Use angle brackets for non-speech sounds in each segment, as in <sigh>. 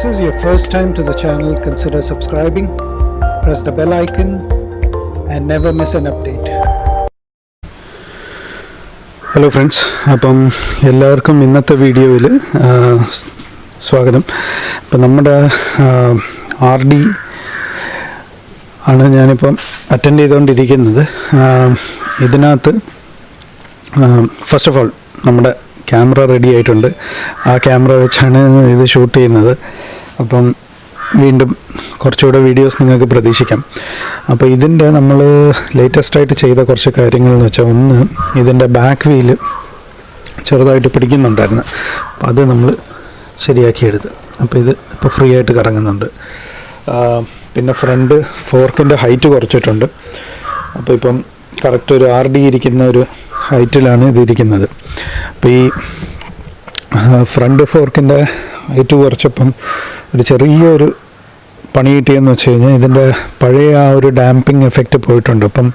this is your first time to the channel, consider subscribing, press the bell icon, and never miss an update. Hello friends അപ്പം എല്ലാവർക്കും ഇന്നത്തെ വീഡിയോയിൽ സ്വാഗതം. അപ്പം നമ്മുടെ ആർ ഡി ആണ് ഞാനിപ്പം അറ്റൻഡ് ചെയ്തുകൊണ്ടിരിക്കുന്നത്. ഇതിനകത്ത് ഫസ്റ്റ് ഓഫ് ഓൾ നമ്മുടെ ക്യാമറ റെഡി ആയിട്ടുണ്ട്. ആ ക്യാമറ വെച്ചാണ് ഇത് ഷൂട്ട് ചെയ്യുന്നത്. അപ്പം വീണ്ടും കുറച്ചുകൂടെ വീഡിയോസ് നിങ്ങൾക്ക് പ്രതീക്ഷിക്കാം. അപ്പോൾ ഇതിന്റെ നമ്മൾ ലേറ്റസ്റ്റ് ആയിട്ട് ചെയ്ത കുറച്ച് കാര്യങ്ങൾ എന്ന് വെച്ചാൽ ഒന്ന് ഇതിന്റെ ബാക്ക് വീൽ ചെറുതായിട്ട് പിടിക്കുന്നുണ്ടായിരുന്നു. അപ്പം അത് നമ്മൾ ശരിയാക്കിയെടുത്ത്. അപ്പോൾ ഇത് ഇപ്പോൾ ഫ്രീ ആയിട്ട് കറങ്ങുന്നുണ്ട്. പിന്നെ ഫ്രണ്ട് ഫോർക്കിന്റെ ഹൈറ്റ് കുറച്ചിട്ടുണ്ട്. അപ്പോൾ ഇപ്പം കറക്റ്റ് ഒരു ആർ ഡി ഇരിക്കുന്ന ഒരു ഹൈറ്റിലാണ് ഇത് ഇരിക്കുന്നത് അപ്പോൾ ഈ ഫ്രണ്ട് ഫോർക്കിന്റെ ഹൈറ്റ് കുറച്ചപ്പം ഒരു ചെറിയൊരു പണി കിട്ടിയെന്ന് വെച്ച് കഴിഞ്ഞാൽ ഇതിന്റെ പഴയ ആ ഒരു ഡാമ്പിങ് എഫക്റ്റ് പോയിട്ടുണ്ട്. അപ്പം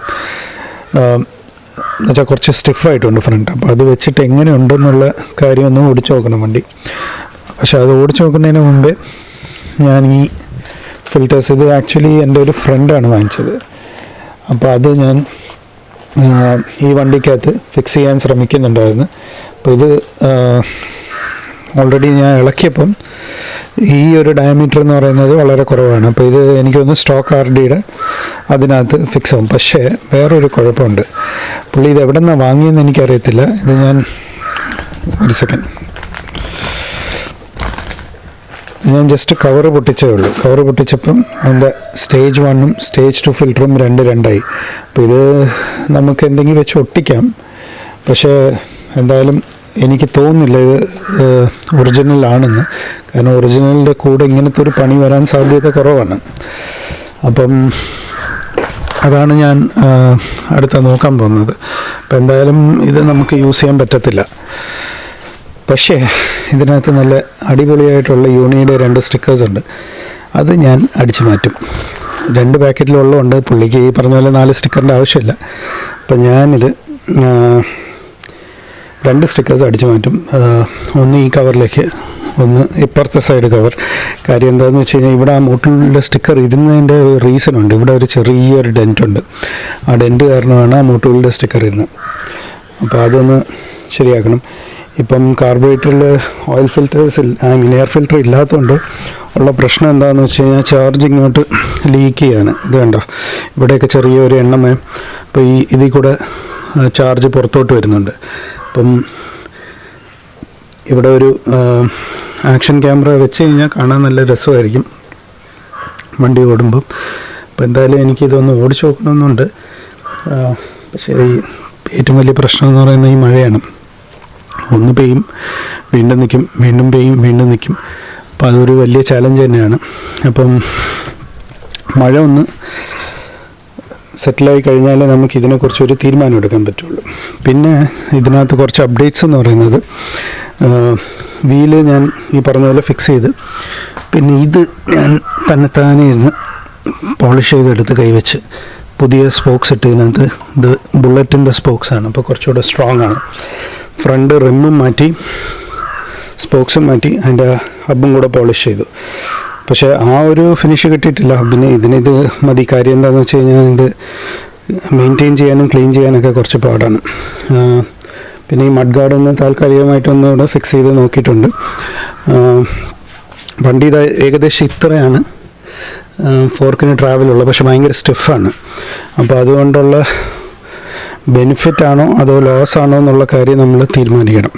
എന്നുവെച്ചാൽ കുറച്ച് സ്റ്റിഫായിട്ടുണ്ട് ഫ്രണ്ട്. അപ്പോൾ അത് വെച്ചിട്ട് എങ്ങനെ ഉണ്ടെന്നുള്ള കാര്യം ഒന്ന് ഓടിച്ചു നോക്കണം വണ്ടി. പക്ഷേ അത് ഓടിച്ചു നോക്കുന്നതിന് മുമ്പേ ഞാൻ ഈ ഫിൽറ്റേഴ്സ് ഇത് ആക്ച്വലി എന്റെ ഒരു ഫ്രണ്ടാണ് വാങ്ങിച്ചത്. അപ്പോൾ അത് ഞാൻ ഈ വണ്ടിക്കകത്ത് ഫിക്സ് ചെയ്യാൻ ശ്രമിക്കുന്നുണ്ടായിരുന്നു. അപ്പോൾ ഇത് ഓൾറെഡി ഞാൻ ഇളക്കിയപ്പം ഈ ഒരു ഡയമീറ്റർ എന്ന് പറയുന്നത് വളരെ കുറവാണ്. അപ്പോൾ ഇത് എനിക്കൊന്ന് സ്റ്റോക്ക് ആർ ഡിയുടെ അതിനകത്ത് ഫിക്സ് ആവും. പക്ഷേ വേറൊരു കുഴപ്പമുണ്ട്. പുള്ളി ഇത് എവിടെ നിന്നാണ് വാങ്ങിയെന്ന് എനിക്കറിയത്തില്ല. ഇത് ഞാൻ ഒരു സെക്കൻഡ് ഞാൻ ജസ്റ്റ് കവർ പൊട്ടിച്ചേ ഉള്ളൂ. കവർ പൊട്ടിച്ചപ്പം അതിന്റെ സ്റ്റേജ് വണ്ണും സ്റ്റേജ് ടു ഫിൽറ്ററും രണ്ട് രണ്ടായി. അപ്പോൾ ഇത് നമുക്ക് എന്തെങ്കിലും വെച്ച് ഒട്ടിക്കാം. പക്ഷേ എന്തായാലും എനിക്ക് തോന്നുന്നില്ല ഇത് ഒറിജിനൽ ആണെന്ന്. കാരണം ഒറിജിനലിന്റെ കൂടെ ഇങ്ങനത്തെ ഒരു പണി വരാൻ സാധ്യത കുറവാണ്. അപ്പം അതാണ് ഞാൻ അടുത്ത നോക്കാൻ പോകുന്നത്. അപ്പം എന്തായാലും ഇത് നമുക്ക് യൂസ് ചെയ്യാൻ പറ്റത്തില്ല. പക്ഷേ ഇതിനകത്ത് നല്ല അടിപൊളിയായിട്ടുള്ള യൂണിയുടെ രണ്ട് സ്റ്റിക്കേഴ്സ് ഉണ്ട്. അത് ഞാൻ അടിച്ചു മാറ്റും. രണ്ട് പാക്കറ്റിലുള്ളതുകൊണ്ട് പുള്ളിക്ക് ഈ പറഞ്ഞ പോലെ നാല് സ്റ്റിക്കറിന്റെ ആവശ്യമില്ല. അപ്പം ഞാനിത് രണ്ട് സ്റ്റിക്കേഴ്സ് അടിച്ചു മാറ്റും. ഒന്ന് ഈ കവറിലേക്ക് ഒന്ന് ഇപ്പുറത്തെ സൈഡ് കവർ കാര്യം എന്താണെന്ന് വെച്ച് കഴിഞ്ഞാൽ ഇവിടെ ആ മൂട്ടിലുള്ള സ്റ്റിക്കർ ഇരുന്നതിന്റെ റീസൺ ഉണ്ട്. ഇവിടെ ഒരു ചെറിയൊരു ഡെന്റ് ഉണ്ട്. ആ ഡെന്റ് കാരണമാണ് ആ മൂട്ടുകളുടെ സ്റ്റിക്കർ ഇരുന്നത് അപ്പോൾ അതൊന്ന് ശരിയാക്കണം. ഇപ്പം കാർബറേറ്ററിൽ oil filters I mean air filter ഇല്ലാത്തതുകൊണ്ട് ഉള്ള പ്രശ്നം എന്താണെന്ന് വെച്ച് കഴിഞ്ഞാൽ ചാർജ് ഇങ്ങോട്ട് ലീക്ക് ചെയ്യാണ്. ഇത് കണ്ടോ? ഇവിടെയൊക്കെ ചെറിയൊരു എണ്ണമേ അപ്പോൾ ഈ ഇതിൽ കൂടെ ചാർജ് പുറത്തോട്ട് വരുന്നുണ്ട്. അപ്പം ഇവിടെ ഒരു ആക്ഷൻ ക്യാമറ വെച്ച് കഴിഞ്ഞാൽ കാണാൻ നല്ല രസമായിരിക്കും വണ്ടി ഓടുമ്പം. അപ്പോൾ എന്തായാലും എനിക്കിതൊന്ന് ഓടിച്ചു നോക്കണമെന്നുണ്ട്. പക്ഷേ ഈ ഏറ്റവും വലിയ പ്രശ്നം എന്ന് പറയുന്നത് ഈ മഴയാണ്. ഒന്ന് പെയ്യും വീണ്ടും നിൽക്കും വീണ്ടും പെയ്യും വീണ്ടും നിൽക്കും അപ്പോൾ അതൊരു വലിയ ചാലഞ്ച് തന്നെയാണ്. അപ്പം മഴ ഒന്ന് സെറ്റിലായി കഴിഞ്ഞാൽ നമുക്ക് ഇതിനെക്കുറിച്ച് ഒരു തീരുമാനം എടുക്കാൻ പറ്റുള്ളൂ. പിന്നെ ഇതിനകത്ത് കുറച്ച് അപ്ഡേറ്റ്സ് എന്ന് പറയുന്നത് വീൽ ഞാൻ ഈ പറഞ്ഞ പോലെ ഫിക്സ് ചെയ്ത് പിന്നെ ഇത് ഞാൻ തന്നെത്താനെ ഇരുന്ന് പോളിഷ് ചെയ്തെടുത്ത് കൈവച്ച് പുതിയ സ്പോക്സ് ഇട്ട് ഇതിനകത്ത് ഇത് ബുള്ളറ്റിന്റെ സ്പോക്സ് ആണ്. അപ്പോൾ കുറച്ചുകൂടെ സ്ട്രോങ് ആണ്. ഫ്രണ്ട് റിമ്മും മാറ്റി സ്പോക്സും മാറ്റി അതിന്റെ ഹബും കൂടെ പോളിഷ് ചെയ്തു. പക്ഷേ ആ ഒരു ഫിനിഷ് കിട്ടിയിട്ടില്ല. പിന്നെ ഇതിനിത് മതി. കാര്യം എന്താണെന്ന് വെച്ച് കഴിഞ്ഞാൽ ഇത് മെയിന്റെയിൻ ചെയ്യാനും ക്ലീൻ ചെയ്യാനൊക്കെ കുറച്ച് പാടാണ്. പിന്നെ ഈ മഡ് ഗാർഡ് ഒന്ന് താൽക്കാലികമായിട്ടൊന്നുകൂടെ ഫിക്സ് ചെയ്ത് നോക്കിയിട്ടുണ്ട്. വണ്ടി ഇത് ഏകദേശം ഇത്രയാണ്. ഫോർക്കിന് ട്രാവലുള്ളത് പക്ഷെ ഭയങ്കര സ്റ്റിഫാണ് അപ്പോൾ അതുകൊണ്ടുള്ള ബെനിഫിറ്റ് ആണോ അതോ ലോസ് ആണോ എന്നുള്ള കാര്യം നമ്മൾ തീരുമാനിക്കണം.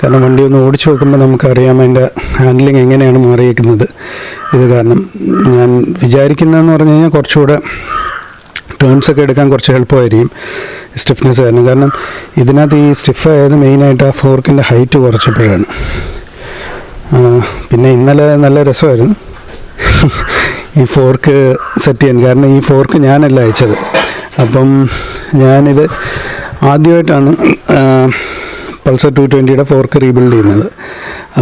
കാരണം വണ്ടി ഒന്ന് ഓടിച്ചു നോക്കുമ്പോൾ നമുക്കറിയാം അതിന്റെ ഹാൻഡ്ലിങ് എങ്ങനെയാണ് മാറിയേക്കുന്നത്. ഇത് കാരണം ഞാൻ വിചാരിക്കുന്നതെന്ന് പറഞ്ഞു കഴിഞ്ഞാൽ കുറച്ചുകൂടെ ടേൺസ് ഒക്കെ എടുക്കാൻ കുറച്ച് എളുപ്പമായിരിക്കും സ്റ്റിഫ്നെസ് കാരണം. കാരണം ഇതിനകത്ത് ഈ സ്റ്റിഫ് ആയത് മെയിനായിട്ട് ആ ഫോർക്കിന്റെ ഹൈറ്റ് കുറച്ചപ്പോഴാണ്. പിന്നെ ഇന്നലെ നല്ല രസമായിരുന്നു. ഈ ഫോർക്ക് സെറ്റ് ചെയ്യാൻ. കാരണം ഈ ഫോർക്ക് ഞാനല്ല അയച്ചത്. അപ്പം ഞാനിത് ആദ്യമായിട്ടാണ് പൾസർ ടു ട്വന്റിയുടെ ഫോർക്ക് റീബിൽഡ് ചെയ്യുന്നത്.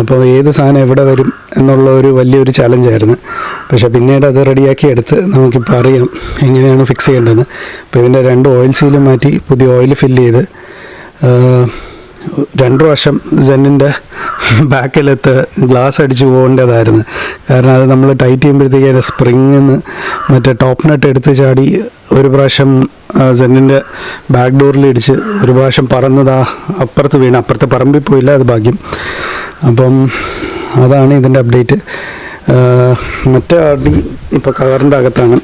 അപ്പോൾ ഏത് സാധനം എവിടെ വരും എന്നുള്ള ഒരു വലിയൊരു ചലഞ്ചായിരുന്നു പക്ഷേ പിന്നീട് അത് റെഡിയാക്കി എടുത്ത് നമുക്കിപ്പോൾ അറിയാം എങ്ങനെയാണ് ഫിക്സ് ചെയ്യേണ്ടത്. അപ്പോൾ ഇതിന്റെ രണ്ട് ഓയിൽ സീലും മാറ്റി പുതിയ ഓയിൽ ഫില്ല് ചെയ്ത് രണ്ട് പ്രാവശ്യം സെന്നിന്റെ ബാക്കിലെത്ത് ഗ്ലാസ് അടിച്ച് പോകേണ്ടതായിരുന്നു. കാരണം അത് നമ്മൾ ടൈറ്റ് ചെയ്യുമ്പോഴത്തേക്ക് അതിന്റെ സ്പ്രിങ്ങിൽ നിന്ന് മറ്റേ ടോപ്പ് നട്ട് എടുത്ത് ചാടി ഒരു പ്രാവശ്യം സെന്നിന്റെ ബാക്ക് ഡോറിൽ ഇടിച്ച് ഒരു പ്രാവശ്യം പറന്നതാ അപ്പുറത്ത് വീണ്. അപ്പുറത്ത് പറമ്പിൽ പോയില്ല അത് ഭാഗ്യം. അപ്പം അതാണ് ഇതിന്റെ അപ്ഡേറ്റ് മറ്റേ അടി ഇപ്പോൾ കവറിന്റെ അകത്താണ്.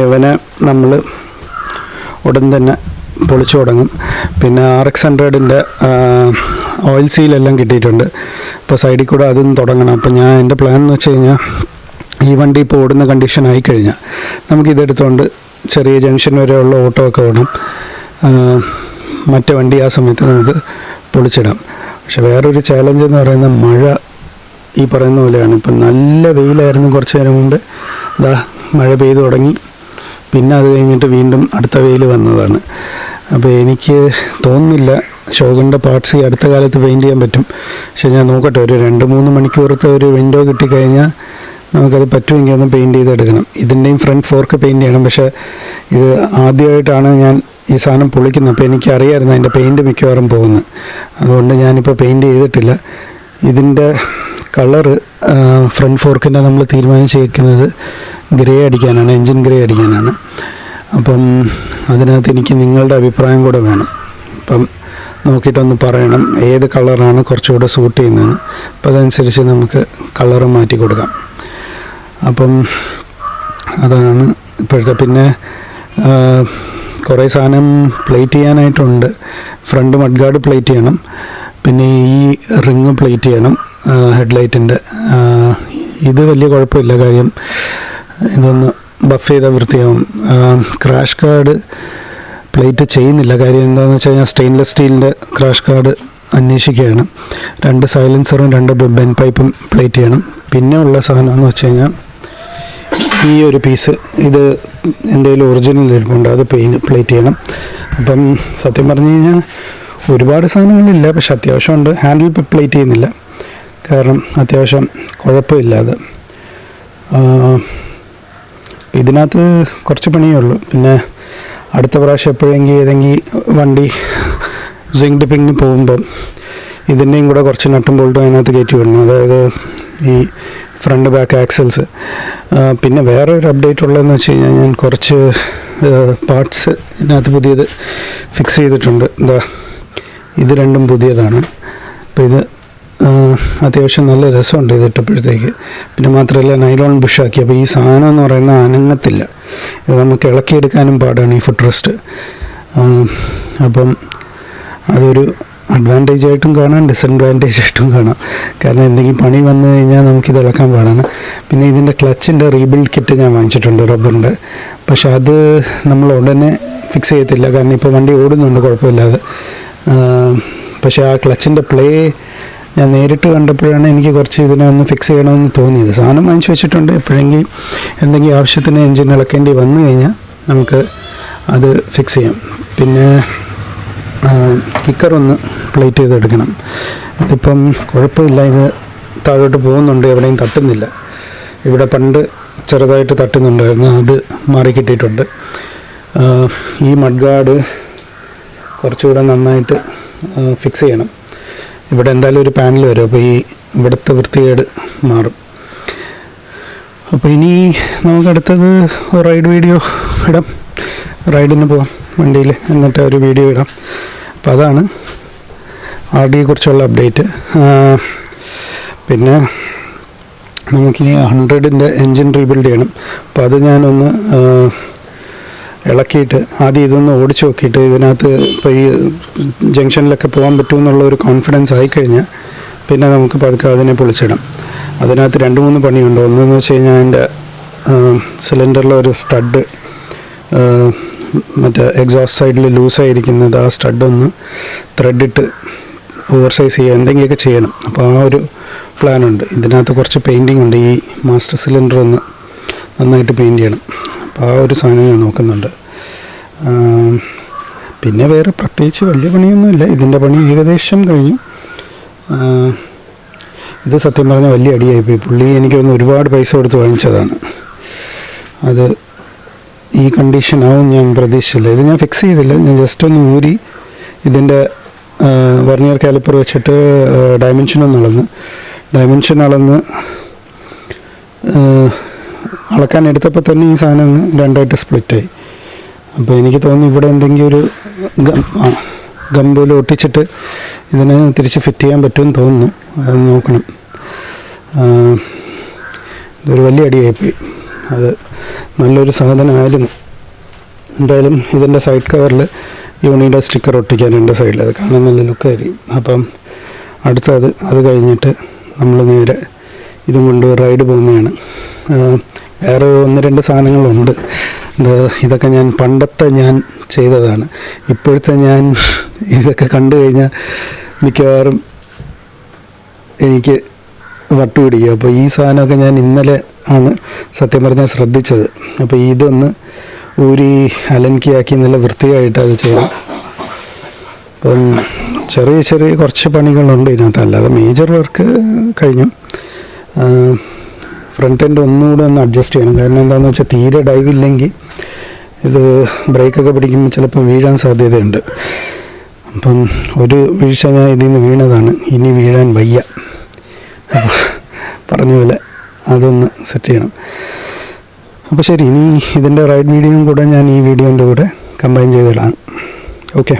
ഇവനെ നമ്മൾ ഉടൻ തന്നെ പൊളിച്ചു തുടങ്ങും. പിന്നെ ആർ എക്സ് ഹൺഡ്രഡിന്റെ ഓയിൽ സീലെല്ലാം കിട്ടിയിട്ടുണ്ട്. ഇപ്പോൾ സൈഡിൽ കൂടെ അതും തുടങ്ങണം. അപ്പോൾ ഞാൻ എന്റെ പ്ലാൻ എന്ന് വെച്ച് കഴിഞ്ഞാൽ ഈ വണ്ടി ഇപ്പോൾ ഓടുന്ന കണ്ടീഷൻ ആയിക്കഴിഞ്ഞാൽ നമുക്കിതെടുത്തുകൊണ്ട് ചെറിയ ജംഗ്ഷൻ വരെയുള്ള ഓട്ടോ ഒക്കെ ഓടും. മറ്റേ വണ്ടി ആ സമയത്ത് നമുക്ക് പൊളിച്ചിടാം. പക്ഷെ വേറൊരു ചാലഞ്ച് എന്ന് പറയുന്നത് മഴ ഈ പറയുന്ന പോലെയാണ്. ഇപ്പം നല്ല വെയിലായിരുന്നു കുറച്ച് നേരം മുമ്പ്. ഇതാ മഴ പെയ്തു തുടങ്ങി. പിന്നെ അത് കഴിഞ്ഞിട്ട് വീണ്ടും അടുത്ത വെയിൽ വന്നതാണ്. അപ്പോൾ എനിക്ക് തോന്നുന്നില്ല ഷോഗിന്റെ പാർട്സ് ഈ അടുത്ത കാലത്ത് പെയിന്റ് ചെയ്യാൻ പറ്റും. പക്ഷെ ഞാൻ നോക്കട്ടെ ഒരു രണ്ട് മൂന്ന് മണിക്കൂറത്തെ ഒരു വിൻഡോ കിട്ടിക്കഴിഞ്ഞാൽ നമുക്കത് പറ്റുമെങ്കിൽ ഒന്ന് പെയിന്റ് ചെയ്തെടുക്കണം. ഇതിന്റെയും ഫ്രണ്ട് ഫോർക്ക് പെയിന്റ് ചെയ്യണം. പക്ഷേ ഇത് ആദ്യമായിട്ടാണ് ഞാൻ ഈ സാധനം പൊളിക്കുന്നത്. അപ്പോൾ എനിക്കറിയായിരുന്നു അതിന്റെ പെയിന്റ് മിക്കവാറും പോകുന്നത് അതുകൊണ്ട് ഞാനിപ്പോൾ പെയിന്റ് ചെയ്തിട്ടില്ല. ഇതിന്റെ കളറ് ഫ്രണ്ട് ഫോർക്കിന്റെ നമ്മൾ തീരുമാനിച്ചിരിക്കുന്നത് ഗ്രേ അടിക്കാനാണ് എൻജിൻ ഗ്രേ അടിക്കാനാണ്. അപ്പം അതിനകത്ത് എനിക്ക് നിങ്ങളുടെ അഭിപ്രായം കൂടെ വേണം. അപ്പം നോക്കിയിട്ടൊന്ന് പറയണം ഏത് കളറാണ് കുറച്ചുകൂടെ സൂട്ട് ചെയ്യുന്നതെന്ന്. അപ്പം അതനുസരിച്ച് നമുക്ക് കളറ് മാറ്റി കൊടുക്കാം. അപ്പം അതാണ് ഇപ്പോഴത്തെ. പിന്നെ കുറേ സാധനം പ്ലേറ്റ് ചെയ്യാനായിട്ടുണ്ട്. ഫ്രണ്ട് മഡ്ഗാർഡ് പ്ലേറ്റ് ചെയ്യണം. പിന്നെ ഈ റിങ് പ്ലേറ്റ് ചെയ്യണം. ഹെഡ്ലൈറ്റിന്റെ ഇത് വലിയ കുഴപ്പമില്ല. കാര്യം ഇതൊന്ന് ബഫ് ചെയ്താൽ വൃത്തിയാവും. ക്രാഷ് കാർഡ് പ്ലേറ്റ് ചെയ്യുന്നില്ല. കാര്യം എന്താണെന്ന് വെച്ച് കഴിഞ്ഞാൽ സ്റ്റെയിൻലെസ് സ്റ്റീലിന്റെ ക്രാഷ് കാർഡ് അന്വേഷിക്കുകയാണ്. രണ്ട് സൈലൻസറും രണ്ട് ബെൻ പൈപ്പും പ്ലേറ്റ് ചെയ്യണം. പിന്നെ ഉള്ള സാധനം എന്ന് വെച്ച് കഴിഞ്ഞാൽ ഈ ഒരു പീസ് ഇത് എന്റെ കയ്യിൽ ഒറിജിനൽ ഇരിപ്പുണ്ട്. അത് പെയിൻ പ്ലേറ്റ് ചെയ്യണം. അപ്പം സത്യം പറഞ്ഞു കഴിഞ്ഞാൽ ഒരുപാട് സാധനങ്ങളില്ല. പക്ഷെ അത്യാവശ്യമുണ്ട്. ഹാൻഡിൽ പ്ലേറ്റ് ചെയ്യുന്നില്ല. കാരണം അത്യാവശ്യം കുഴപ്പമില്ലാതെ. ഇതിനകത്ത് കുറച്ച് പണിയേ ഉള്ളൂ. പിന്നെ അടുത്ത പ്രാവശ്യം എപ്പോഴെങ്കിൽ ഏതെങ്കിൽ വണ്ടി സിങ് ഡിപ്പിങ്ങിന് പോകുമ്പം ഇതിന്റെയും കൂടെ കുറച്ച് നട്ടും ബോൾട്ടും അതിനകത്ത് കയറ്റി വിടണം. അതായത് ഈ ഫ്രണ്ട് ബാക്ക് ആക്സൽസ് പിന്നെ വേറെ ഒരു അപ്ഡേറ്റ് ഉള്ളതെന്ന് വെച്ച് കഴിഞ്ഞാൽ ഞാൻ കുറച്ച് പാർട്സ് ഇതിനകത്ത് പുതിയത് ഫിക്സ് ചെയ്തിട്ടുണ്ട്. എന്താ ഇത് രണ്ടും പുതിയതാണ്. അപ്പോൾ ഇത് അത്യാവശ്യം നല്ല രസമുണ്ട് ഇത് ഇട്ടപ്പോഴത്തേക്ക്. പിന്നെ മാത്രമല്ല നൈലോൺ ബുഷാക്കി അപ്പോൾ ഈ സാധനം എന്ന് പറയുന്ന അനങ്ങത്തില്ല. ഇത് നമുക്ക് ഇളക്കിയെടുക്കാനും പാടാണ് ഈ ഫുഡ് റെസ്റ്റ് അപ്പം അതൊരു അഡ്വാന്റേജ് ആയിട്ടും കാണാം ഡിസഡ്വാന്റേജ് ആയിട്ടും കാണാം. കാരണം എന്തെങ്കിലും പണി വന്നു കഴിഞ്ഞാൽ നമുക്കിത് ഇളക്കാൻ പാടാണ്. പിന്നെ ഇതിന്റെ ക്ലച്ചിന്റെ റീബിൽഡ് കിറ്റ് ഞാൻ വാങ്ങിച്ചിട്ടുണ്ട് റബ്ബറിന്റെ പക്ഷെ അത് നമ്മൾ ഉടനെ ഫിക്സ് ചെയ്യത്തില്ല. കാരണം ഇപ്പോൾ വണ്ടി ഓടുന്നുണ്ട് കുഴപ്പമില്ലാതെ. പക്ഷേ ആ ക്ലച്ചിന്റെ പ്ലേ ഞാൻ നേരിട്ട് കണ്ടപ്പോഴാണ് എനിക്ക് കുറച്ച് ഇതിനെ ഒന്ന് ഫിക്സ് ചെയ്യണമെന്ന് തോന്നിയത്. സാധനം വാങ്ങിച്ചു വെച്ചിട്ടുണ്ട്. എപ്പോഴെങ്കിലും എന്തെങ്കിലും ആവശ്യത്തിന് എൻജിൻ ഇളക്കേണ്ടി വന്നു കഴിഞ്ഞാൽ നമുക്ക് അത് ഫിക്സ് ചെയ്യാം. പിന്നെ കിക്കർ ഒന്ന് പ്ലേറ്റ് ചെയ്തെടുക്കണം. ഇതിപ്പം കുഴപ്പമില്ല. ഇത് താഴോട്ട് പോകുന്നുണ്ട്. എവിടെയും തട്ടുന്നില്ല. ഇവിടെ പണ്ട് ചെറുതായിട്ട് തട്ടുന്നുണ്ടായിരുന്നു. അത് മാറി കിട്ടിയിട്ടുണ്ട്. ഈ മഡ്ഗാർഡ് കുറച്ചുകൂടെ നന്നായിട്ട് ഫിക്സ് ചെയ്യണം. ഇവിടെ എന്തായാലും ഒരു പാനൽ വരും. അപ്പോൾ ഈ ഇവിടുത്തെ വൃത്തികേട് മാറും. അപ്പോൾ ഇനി നമുക്ക് അടുത്തത് റൈഡ് വീഡിയോ ഇടാം. റൈഡിന് പോവാം വണ്ടിയിൽ. എന്നിട്ട് ഒരു വീഡിയോ ഇടാം. അപ്പം അതാണ് ആർ ഡിയെ കുറിച്ചുള്ള അപ്ഡേറ്റ് പിന്നെ നമുക്കിനി ഹൺഡ്രഡിന്റെ എൻജിൻ റീബിൽഡ് ചെയ്യണം. അപ്പോൾ അത് ഞാനൊന്ന് ഇളക്കിയിട്ട് ആദ്യം ഇതൊന്ന് ഓടിച്ചു നോക്കിയിട്ട് ഇതിനകത്ത് ഈ ജംഗ്ഷനിലൊക്കെ പോകാൻ പറ്റുമെന്നുള്ള ഒരു കോൺഫിഡൻസ് ആയിക്കഴിഞ്ഞാൽ പിന്നെ നമുക്ക് പതുക്കെ അതിനെ പൊളിച്ചിടാം. അതിനകത്ത് രണ്ട് മൂന്ന് പണിയുണ്ട്. ഒന്നെന്ന് വെച്ച് കഴിഞ്ഞാൽ അതിന്റെ സിലിണ്ടറിലെ ഒരു സ്റ്റഡ് മറ്റേ എക്സോസ്റ്റ് സൈഡിൽ ലൂസായിരിക്കുന്നത് ആ സ്റ്റഡ് ഒന്ന് ത്രെഡിട്ട് ഓവർ സൈസ് ചെയ്യുക എന്തെങ്കിലുമൊക്കെ ചെയ്യണം. അപ്പോൾ ആ ഒരു പ്ലാനുണ്ട് ഇതിനകത്ത് കുറച്ച് പെയിന്റിംഗ് ഉണ്ട്. ഈ മാസ്റ്റർ സിലിണ്ടർ ഒന്ന് നന്നായിട്ട് പെയിന്റ് ചെയ്യണം. അപ്പോൾ ആ ഒരു സാധനം ഞാൻ നോക്കുന്നുണ്ട്. പിന്നെ വേറെ പ്രത്യേകിച്ച് വലിയ പണിയൊന്നുമില്ല. ഇതിന്റെ പണി ഏകദേശം കഴിഞ്ഞു. ഇത് സത്യം പറഞ്ഞാൽ വലിയ അടിയായിപ്പോയി പുള്ളി എനിക്ക് ഒന്ന് ഒരുപാട് പൈസ കൊടുത്ത് വാങ്ങിച്ചതാണ്. അത് ഈ കണ്ടീഷൻ ആവും ഞാൻ പ്രതീക്ഷിച്ചില്ല. ഇത് ഞാൻ ഫിക്സ് ചെയ്തില്ല. ഞാൻ ജസ്റ്റ് ഒന്ന് ഊരി ഇതിന്റെ വർണിയർ കാലിപ്പർ വെച്ചിട്ട് ഡയമെൻഷൻ ഒന്ന് അളന്ന്. ഡയമെൻഷൻ അളന്ന് അളക്കാൻ എടുത്തപ്പോൾ തന്നെ ഈ സാധനം രണ്ടായിട്ട് സ്പ്ലിറ്റായി. അപ്പോൾ എനിക്ക് തോന്നുന്നു ഇവിടെ എന്തെങ്കിലും ഒരു ഗംബൂൽ ഒട്ടിച്ചിട്ട് ഇതിനെ തിരിച്ച് ഫിറ്റ് ചെയ്യാൻ പറ്റുമെന്ന് തോന്നുന്നു. അത് നോക്കണം. ഇതൊരു വലിയ അടിയായിപ്പോയി. അത് നല്ലൊരു സാധനമായിരുന്നു. എന്തായാലും ഇതിന്റെ സൈഡ് കവറിൽ യൂണിയുടെ സ്റ്റിക്കർ ഒട്ടിക്കാനുണ്ട് സൈഡിൽ. അത് കാണാൻ നല്ല ലുക്കായിരിക്കും. അപ്പം അടുത്തത് അത് കഴിഞ്ഞിട്ട് നമ്മൾ നേരെ ഇതും കൊണ്ട് റൈഡ് പോകുന്നതാണ്. വേറെ ഒന്ന് രണ്ട് സാധനങ്ങളുണ്ട്. ഇത് ഇതൊക്കെ ഞാൻ പണ്ടത്തെ ഞാൻ ചെയ്തതാണ്. ഇപ്പോഴത്തെ ഞാൻ <laughs> ഇതൊക്കെ കണ്ടു കഴിഞ്ഞാൽ മിക്കവാറും എനിക്ക് വട്ടുപിടിക്കുക അപ്പോൾ ഈ സാധനമൊക്കെ ഞാൻ ഇന്നലെ ആണ് സത്യം പറഞ്ഞാൽ ശ്രദ്ധിച്ചത്. അപ്പോൾ ഇതൊന്ന് ഊരി അലൻകിയാക്കി നല്ല വൃത്തിയായിട്ട് അത് ചെയ്യണം അപ്പം ചെറിയ ചെറിയ കുറച്ച് പണികളുണ്ട് ഇതിനകത്ത്. അല്ലാതെ മേജർ വർക്ക് കഴിഞ്ഞു. ഫ്രണ്ട് എൻഡ് ഒന്നുകൂടെ ഒന്ന് അഡ്ജസ്റ്റ് ചെയ്യണം. കാരണം എന്താണെന്ന് വെച്ചാൽ തീരെ ഡൈവ് ഇല്ലെങ്കിൽ ഇത് ബ്രേക്കൊക്കെ പിടിക്കുമ്പോൾ ചിലപ്പോൾ വീഴാൻ സാധ്യതയുണ്ട്. അപ്പം ഒരു വീഴ്ച ഞാൻ ഇതിൽ നിന്ന് വീണതാണ്. ഇനി വീഴാൻ വയ്യ. അപ്പോൾ പറഞ്ഞ പോലെ അതൊന്ന് സെറ്റ് ചെയ്യണം. അപ്പോൾ ശരി ഇനി ഇതിന്റെ റൈഡ് വീഡിയോയും കൂടെ ഞാൻ ഈ വീഡിയോന്റെ കൂടെ കമ്പൈൻ ചെയ്തിടാം. ഓക്കെ